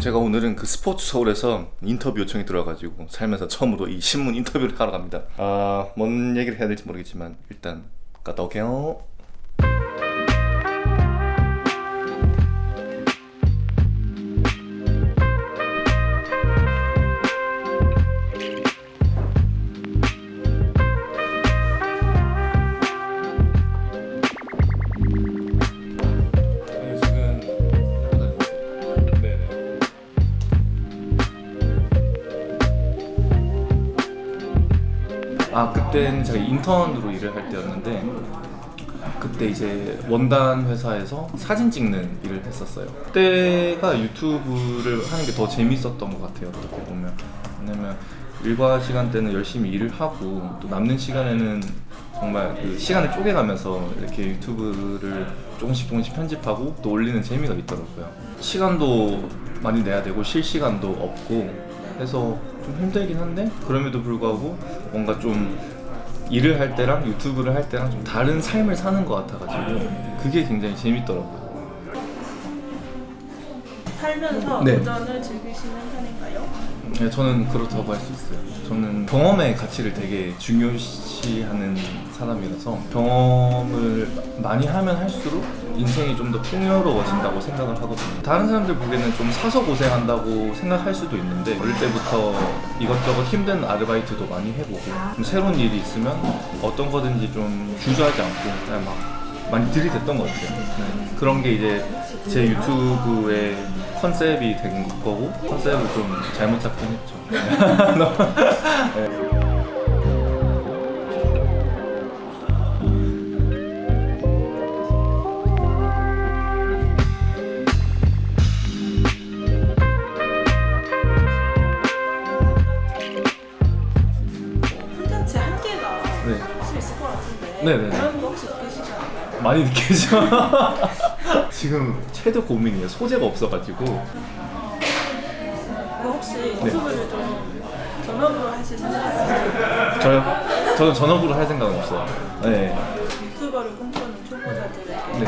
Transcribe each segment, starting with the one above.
제가 오늘은 그 스포츠 서울에서 인터뷰 요청이 들어가지고 살면서 처음으로 이 신문 인터뷰를 하러 갑니다. 아뭔 얘기를 해야 될지 모르겠지만 일단 갔다 올게요 아 그때는 제가 인턴으로 일을 할 때였는데 그때 이제 원단 회사에서 사진 찍는 일을 했었어요. 그때가 유튜브를 하는 게 더 재밌었던 것 같아요 어떻게 보면. 왜냐면 일과 시간 때는 열심히 일을 하고 또 남는 시간에는 정말 그 시간을 쪼개가면서 이렇게 유튜브를 조금씩 조금씩 편집하고 또 올리는 재미가 있더라고요. 시간도 많이 내야 되고 쉴 시간도 없고 해서 좀 힘들긴 한데 그럼에도 불구하고 뭔가 좀 일을 할 때랑 유튜브를 할 때랑 좀 다른 삶을 사는 것 같아가지고 그게 굉장히 재밌더라고요 살면서 네. 도전을 즐기시는 편인가요? 네, 저는 그렇다고 할 수 있어요. 저는 경험의 가치를 되게 중요시하는 사람이라서 경험을 많이 하면 할수록 인생이 좀 더 풍요로워진다고 생각을 하거든요. 다른 사람들 보기에는 좀 사서 고생한다고 생각할 수도 있는데 어릴 때부터 이것저것 힘든 아르바이트도 많이 해보고 좀 새로운 일이 있으면 어떤 거든지 좀 주저하지 않고 그냥 막 많이 들이댔던 것 같아요. 네. 그런 게 이제 제 유튜브의 컨셉이 된 거고 컨셉을 좀 잘못 잡긴 했죠. 네. 콘텐츠 한계가 네. 혹시 있을 것 같은데 네네 많이 느끼죠. 지금 최대 고민이에요. 소재가 없어가지고 그 혹시 네. 유튜브를 좀 전업으로 하실 생각이세요? 저요. 저는 전업으로 할 생각은 없어요. 네. 유튜버를 꿈꾸는 초보자들에게 네.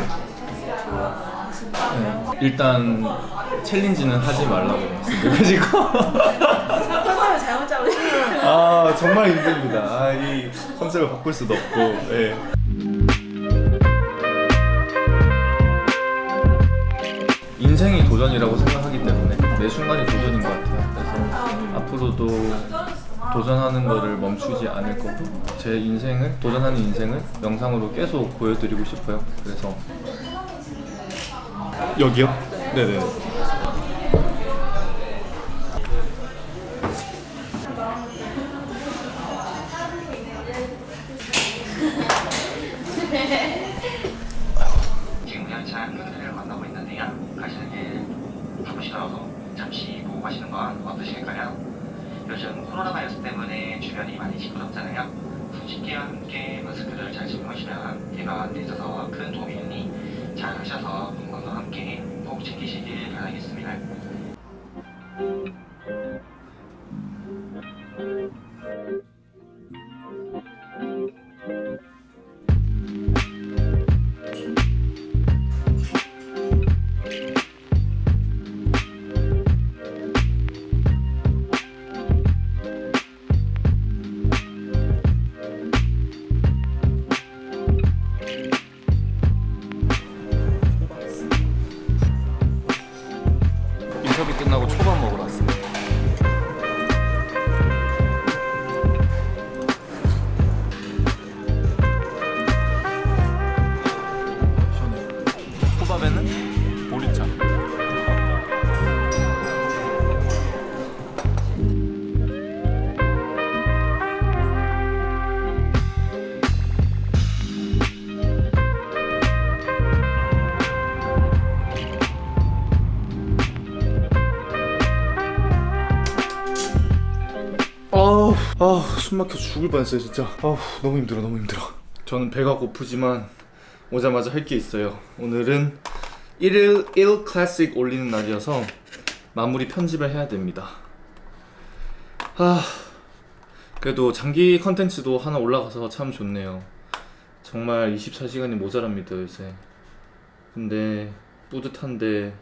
네. 일단 챌린지는 하지 말라고 말씀드려가지고 컨셉을 잘못 잡으시면 아 정말 힘듭니다. 아, 이 컨셉을 바꿀 수도 없고. 예. 도전이라고 생각하기 때문에 매 순간이 도전인 것 같아요. 그래서 앞으로도 도전하는 거를 멈추지 않을 거고 제 인생을 도전하는 인생을 영상으로 계속 보여드리고 싶어요. 그래서 여기요? 네네. 숨 막혀 죽을 뻔했어요, 진짜. 아우, 너무 힘들어, 너무 힘들어. 저는 배가 고프지만 오자마자 할 게 있어요. 오늘은 1일 1 클래식 올리는 날이어서 마무리 편집을 해야 됩니다. 아, 그래도 장기 컨텐츠도 하나 올라가서 참 좋네요. 정말 24시간이 모자랍니다, 요새. 근데 뿌듯한데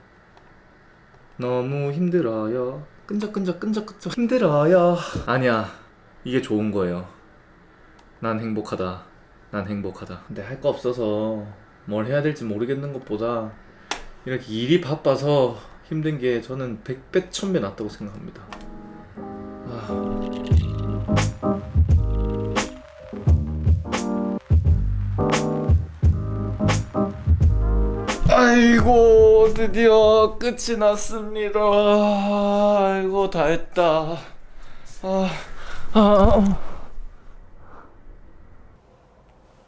너무 힘들어요. 끈적끈적 끈적끈적 힘들어요. 아니야. 이게 좋은 거예요. 난 행복하다. 난 행복하다. 근데 할 거 없어서 뭘 해야 될지 모르겠는 것보다 이렇게 일이 바빠서 힘든 게 저는 백배 천배 낫다고 생각합니다. 아. 아이고 드디어 끝이 났습니다. 아이고 다 했다. 아, 아,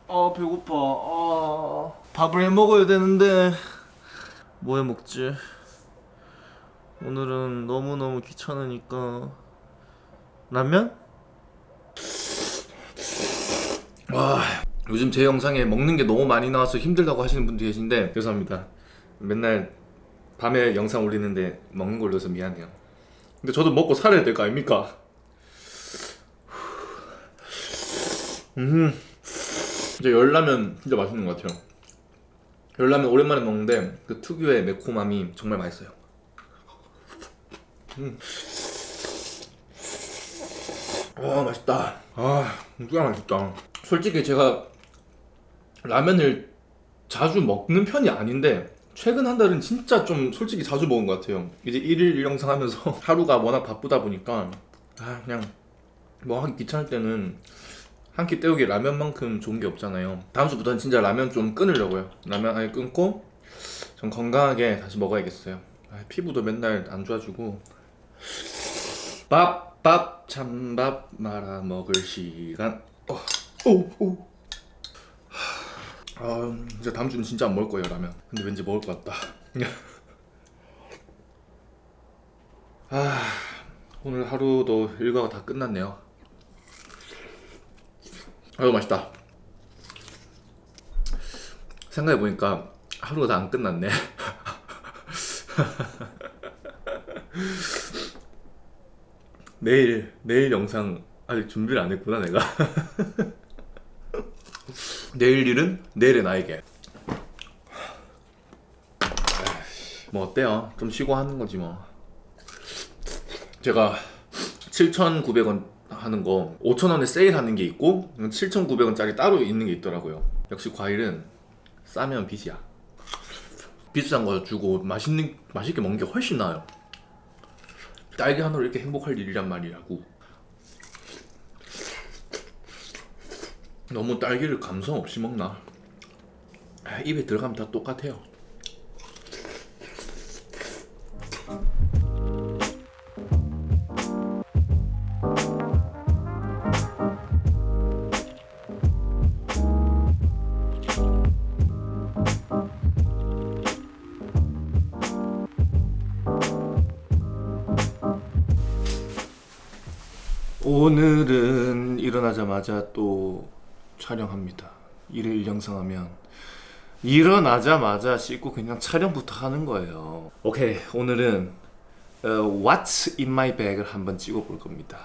아 배고파. 아, 밥을 해 먹어야 되는데 뭐 해 먹지? 오늘은 너무 너무 귀찮으니까 라면? 와 요즘 제 영상에 먹는 게 너무 많이 나와서 힘들다고 하시는 분도 계신데 죄송합니다 맨날 밤에 영상 올리는데 먹는 걸로 해서 미안해요 근데 저도 먹고 살아야 될 거 아닙니까? 음. 진짜 열라면 진짜 맛있는 것 같아요. 열라면 오랜만에 먹는데 그 특유의 매콤함이 정말 맛있어요. 음. 아 맛있다. 아 진짜 맛있다. 솔직히 제가 라면을 자주 먹는 편이 아닌데 최근 한 달은 진짜 좀 솔직히 자주 먹은 것 같아요. 이제 일일 일영상 하면서 하루가 워낙 바쁘다 보니까. 아 그냥 뭐 하기 귀찮을 때는 한 끼 때우기 라면만큼 좋은 게 없잖아요. 다음 주부터는 진짜 라면 좀 끊으려고요. 라면 아예 끊고 좀 건강하게 다시 먹어야겠어요. 아, 피부도 맨날 안 좋아지고. 밥, 밥, 찬밥 말아 먹을 시간. 어, 오, 오. 아, 이제 다음 주는 진짜 안 먹을 거예요 라면. 근데 왠지 먹을 것 같다. 아, 오늘 하루도 일과가 다 끝났네요 아유 맛있다. 생각해보니까 하루가 다 안 끝났네. 내일 내일 영상 아직 준비를 안 했구나 내가. 내일 일은 내일의 나에게. 뭐 어때요? 좀 쉬고 하는 거지 뭐. 제가 7,900원 하는 거 5,000원에 세일하는 게 있고 7,900원짜리 따로 있는 게 있더라고요. 역시 과일은 싸면 빚이야. 비싼 거 주고 맛있는 맛있게 먹는 게 훨씬 나아요. 딸기 하나로 이렇게 행복할 일이란 말이라고. 너무 딸기를 감성 없이 먹나? 아, 입에 들어가면 다 똑같아요 오늘은 일어나자마자 또 촬영합니다. 일일 영상 하면 일어나자마자 씻고 그냥 촬영부터 하는 거예요. 오케이 오늘은 어, What's in my bag을 한번 찍어볼 겁니다.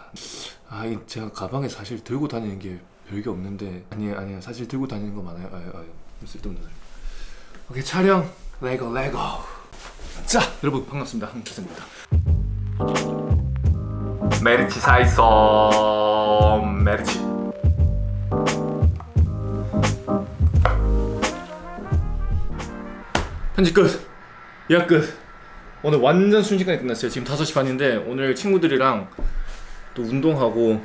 아, 이 제가 가방에 사실 들고 다니는 게 별게 없는데 아니에요, 아니에요. 사실 들고 다니는 거 많아요. 아유, 아유, 쓸데없는 소리. 오케이 촬영 레고 레고. 자, 여러분 반갑습니다. 한국입니다. 메르치 사이소 메르치. 편집 끝. 예약 끝. 오늘 완전 순식간에 끝났어요. 지금 5시 반인데 오늘 친구들이랑 또 운동하고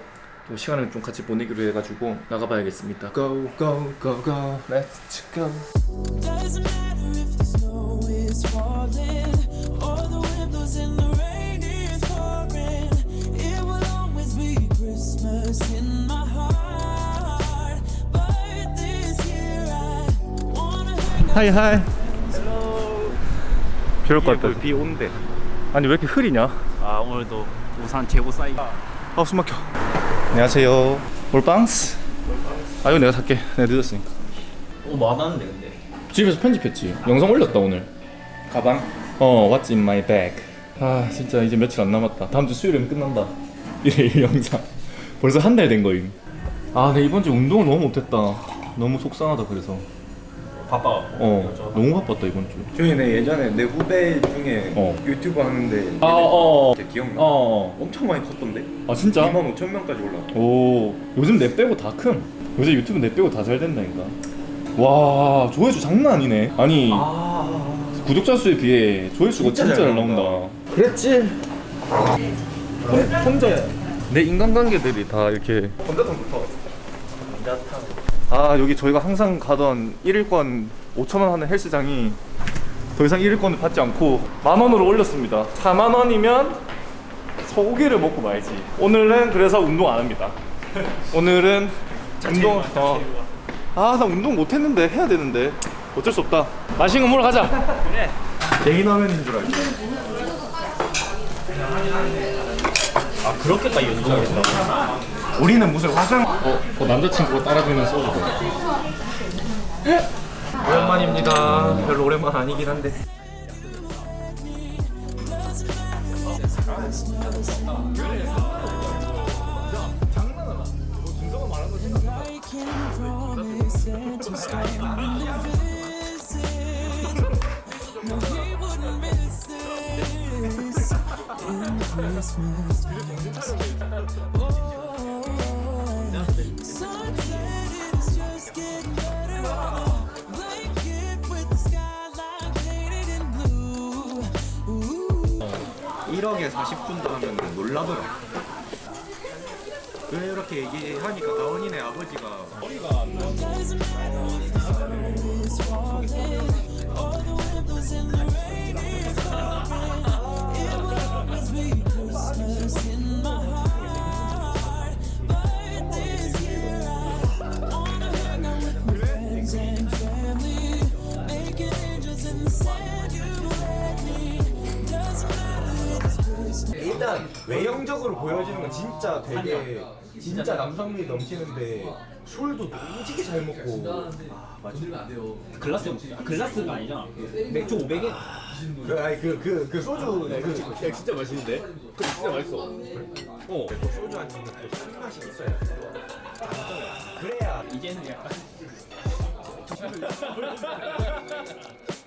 또 시간을 좀 같이 보내기로 해가지고 나가봐야겠습니다. Go go go go let's go. Doesn't matter if the snow is falling or the wind blows and the 하이 하이. 비올 것 같다. 비 온대. 아니 왜 이렇게 흐리냐? 아 오늘도 우산 재고 쌓이. 아 숨 막혀. 안녕하세요. 올빵스. 아 이거 내가 살게. 내가 늦었으니까. 오 많았는데 근데. 집에서 편집했지. 영상 올렸다 오늘. 가방? 어, What's in my bag? 아, 진짜 이제 며칠 안 남았다. 다음 주 수요일이면 끝난다. 일일 영상. 벌써 한 달 된 거임. 아, 내 이번 주 운동을 너무 못했다. 너무 속상하다 그래서. 바빠갖고 어 너무 바빴다 이번 주 저희 내 예전에 내 후배 중에 어. 유튜브 하는데 아, 어. 걔 기억나? 어. 엄청 많이 컸던데? 아 진짜? 2만 5천 명까지 올라가 오 요즘 내 빼고 다큰 요새 유튜브 내 빼고 다 잘 된다니까 와 조회수 장난 아니네 아니 구독자 수에 비해 조회수가 진짜 진짜, 잘잘 나온다. 나온다 그랬지 혼자 내 인간관계들이 다 이렇게 건자탕 좋다 아 여기 저희가 항상 가던 1일권 5천원 하는 헬스장이 더 이상 1일권을 받지 않고 만원으로 올렸습니다. 4만원이면 소고기를 먹고 말지. 오늘은 그래서 운동 안 합니다. 오늘은 운동 어. 아나 운동 못했는데 해야 되는데. 어쩔 수 없다. 맛있는 거 먹으러 가자 개인 화면인 줄 알고 아 그렇게까지 연동을 했다고? 우리는 무슨 화장 어, 어 남자친구가 따라주면 소주 오랜만입니다 별로 오랜만 아니긴 한데 breaking promises to stand and visit. 1억에 40분도 하면 놀라더라 왜 이렇게 얘기하니까 가은이네 아버지가 is falling or be Christmas in my 외형적으로 보여지는 건 진짜 되게 진짜 남성미 넘치는데 술도 오지게 잘 먹고. 글라스 아, 글라스가 아니잖아. 맥주 500에 그 아니 그그 그 소주. 그 진짜 맛있는데? 그 진짜 맛있어. 어. 소주 한 잔은 그 술맛이 있어야 돼. 그래야. 이제는 약간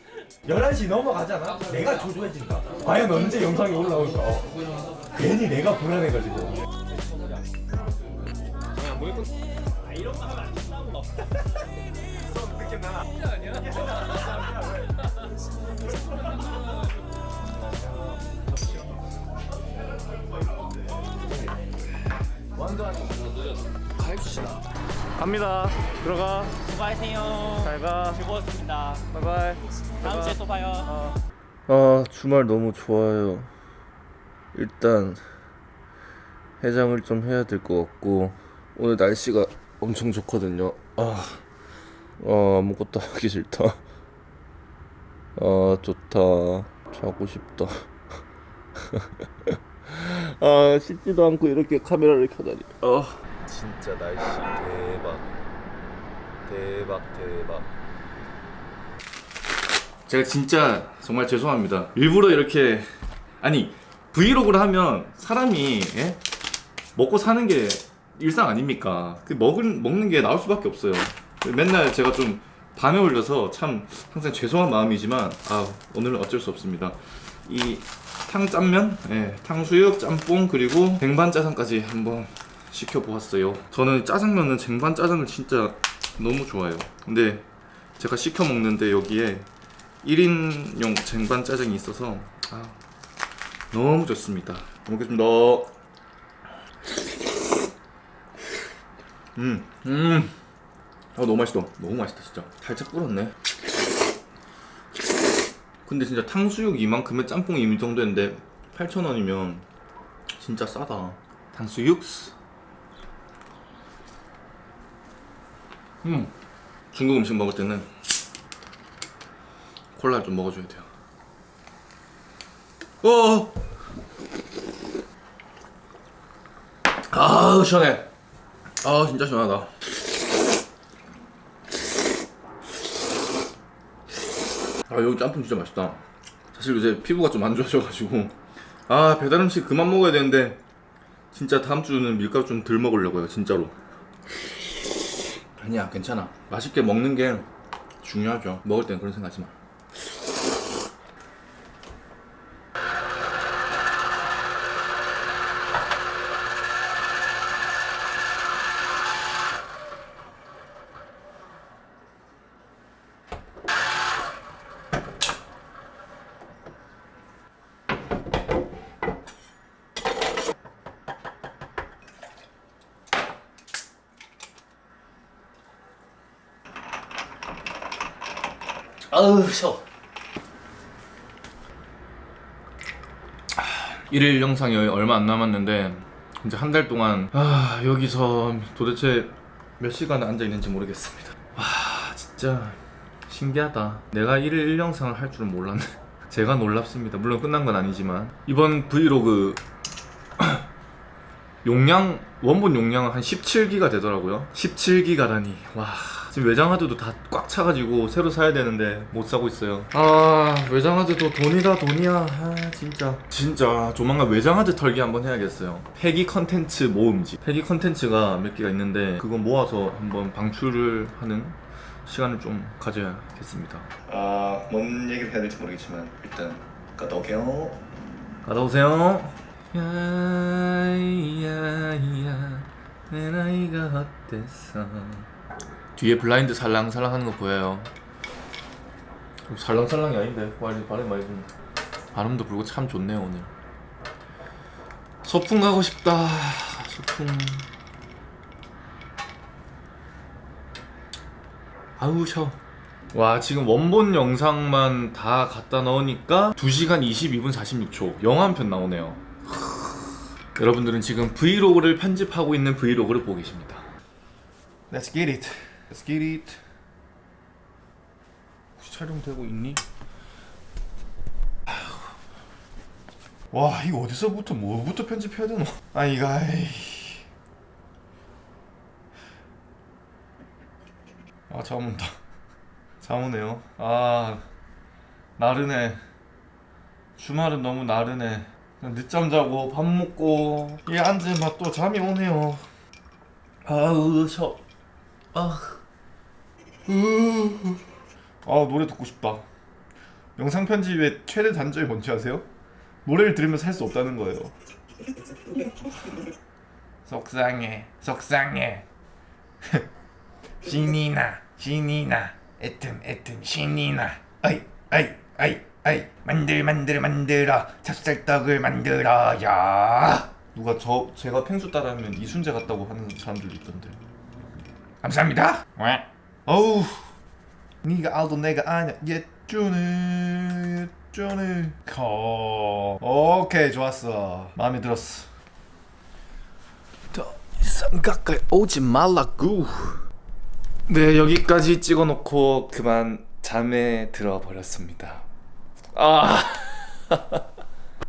11시 넘어가잖아? 내가 조조해진다 과연 언제 영상이 올라올까 어. 괜히 내가 불안해가지고 갑니다. 들어가. 수고하세요. 잘가. 즐거웠습니다. 바이바이. 다음 주에 또 봐요. 아 주말 너무 좋아요. 일단 해장을 좀 해야 될 것 같고 오늘 날씨가 엄청 좋거든요. 아, 아 아무것도 하기 싫다. 아 좋다. 자고 싶다. 아 씻지도 않고 이렇게 카메라를 켜다니. 아 진짜 날씨 대박 대박 대박 제가 진짜 정말 죄송합니다. 일부러 이렇게 아니 브이로그를 하면 사람이 예? 먹고 사는 게 일상 아닙니까? 그 먹은 먹는 게 나올 수밖에 없어요. 맨날 제가 좀 밤에 올려서 참 항상 죄송한 마음이지만 아 오늘은 어쩔 수 없습니다. 이 탕짠면, 예, 탕수육, 짬뽕 그리고 쟁반 짜장까지 한번 시켜 보았어요. 저는 짜장면은 쟁반 짜장을 진짜 너무 좋아해요. 근데 제가 시켜 먹는데 여기에 1인용 쟁반 짜장이 있어서 아, 너무 좋습니다. 잘 먹겠습니다. 음, 음, 아 너무 맛있어. 너무 맛있다 진짜. 살짝 불었네. 근데 진짜 탕수육 이만큼의 짬뽕이 이 정도인데 8,000원이면 진짜 싸다. 탕수육. 음, 중국 음식 먹을 때는 콜라를 좀 먹어줘야 돼요. 어. 아 시원해. 아 진짜 시원하다. 아 여기 짬뽕 진짜 맛있다. 사실 요새 피부가 좀 안 좋아져가지고 아 배달 음식 그만 먹어야 되는데 진짜 다음 주는 밀가루 좀 덜 먹으려고요 진짜로. 아니야 괜찮아. 맛있게 먹는 게 중요하죠. 먹을 땐 그런 생각하지 마. 아우 셔. 일일 영상이 얼마 안 남았는데 이제 한 달 동안 아 여기서 도대체 몇 시간 앉아 있는지 모르겠습니다. 와 진짜 신기하다. 내가 일일 일 영상을 할 줄은 몰랐네. 제가 놀랍습니다. 물론 끝난 건 아니지만 이번 브이로그 용량 원본 용량은 한 17기가 되더라고요. 17기가라니 와 지금 외장하드도 다 꽉 차가지고 새로 사야 되는데 못 사고 있어요. 아 외장하드도 돈이다 돈이야. 아 진짜 진짜 조만간 외장하드 털기 한번 해야겠어요. 폐기 컨텐츠 모음집. 폐기 컨텐츠가 몇 개가 있는데 그거 모아서 한번 방출을 하는 시간을 좀 가져야겠습니다. 아뭔 얘기를 해야 될지 모르겠지만 일단 갔다 올게요. 갔다 오세요. 야야야 내 나이가 어땠어 뒤에 블라인드 살랑살랑 하는 거 보여요. 살랑살랑이 아닌데. 발음, 발음 많이 좀 발음도 불고 참 좋네요 오늘. 소풍 가고 싶다. 소풍. 아우 셔 와 지금 원본 영상만 다 갖다 넣으니까 2시간 22분 46초. 영화 한 편 나오네요. 여러분들은 지금 브이로그를 편집하고 있는 브이로그를 보고 계십니다. Let's get it. Let's get it. 혹시 촬영되고 있니? 와 이거 어디서부터 뭐부터 편집해야 되노? 아 이거 아이. 아 잠 온다. 잠 오네요. 아 나른해. 주말은 너무 나른해. 늦잠 자고 밥 먹고 이 앉으면 또 잠이 오네요. 아우 셔. 아. 으. 아 노래 듣고 싶다. 영상 편집의 최대 단점이 뭔지 아세요? 노래를 들으면서 할 수 없다는 거예요. 속상해, 속상해. 신이 나, 신이 나, 애뜸, 애뜸, 신이 나. 아이, 아이, 아이, 아이. 만들, 만들, 만들어. 찹쌀떡을 만들어 야. 누가 저 제가 펭수 따라하면 이순재 같다고 하는 사람들도 있던데. 감사합니다. 왜? 어우. 네가 알도 내가 아냐. 예쭈네, 예쭈네. 거. 오케이, 좋았어. 마음에 들었어. 더 이상 가까이 오지 말라고. 네 여기까지 찍어놓고 그만 잠에 들어버렸습니다. 아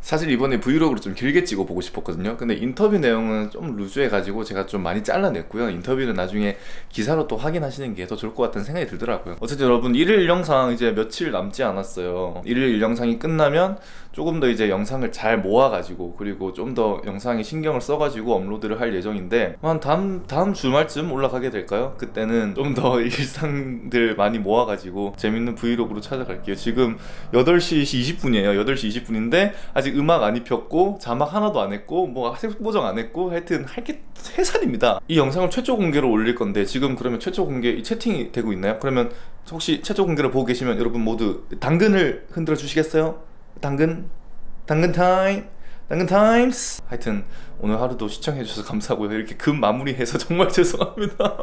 사실 이번에 브이로그를 좀 길게 찍어 보고 싶었거든요. 근데 인터뷰 내용은 좀 루즈해 가지고 제가 좀 많이 잘라냈고요. 인터뷰는 나중에 기사로 또 확인하시는 게 더 좋을 것 같다는 생각이 들더라고요. 어쨌든 여러분 일일 영상 이제 며칠 남지 않았어요. 일일 영상이 끝나면 조금 더 이제 영상을 잘 모아 가지고 그리고 좀 더 영상에 신경을 써 가지고 업로드를 할 예정인데 한 다음 다음 주말쯤 올라가게 될까요? 그때는 좀 더 일상들 많이 모아 가지고 재밌는 브이로그로 찾아갈게요. 지금 8시 20분이에요. 8시 20분인데 아직 음악 안 입혔고 자막 하나도 안 했고 뭐 색 보정 안 했고 하여튼 할 게 태산입니다 이 영상을 최초 공개로 올릴 건데 지금 그러면 최초 공개 이 채팅이 되고 있나요? 그러면 혹시 최초 공개를 보고 계시면 여러분 모두 당근을 흔들어 주시겠어요? 당근 당근 타임 당근 타임스. 하여튼 오늘 하루도 시청해 주셔서 감사하고요. 이렇게 급 마무리해서 정말 죄송합니다.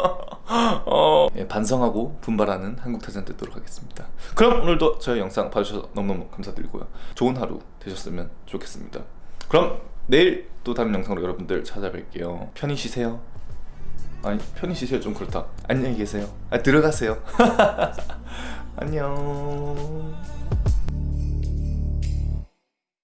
어, 예, 반성하고 분발하는 한국타잔 되도록 하겠습니다. 그럼 오늘도 저희 영상 봐주셔서 너무너무 감사드리고요. 좋은 하루 되셨으면 좋겠습니다. 그럼 내일 또 다른 영상으로 여러분들 찾아뵐게요. 편히 쉬세요. 아니 편히 쉬세요. 좀 그렇다. 안녕히 계세요. 아 들어가세요. 안녕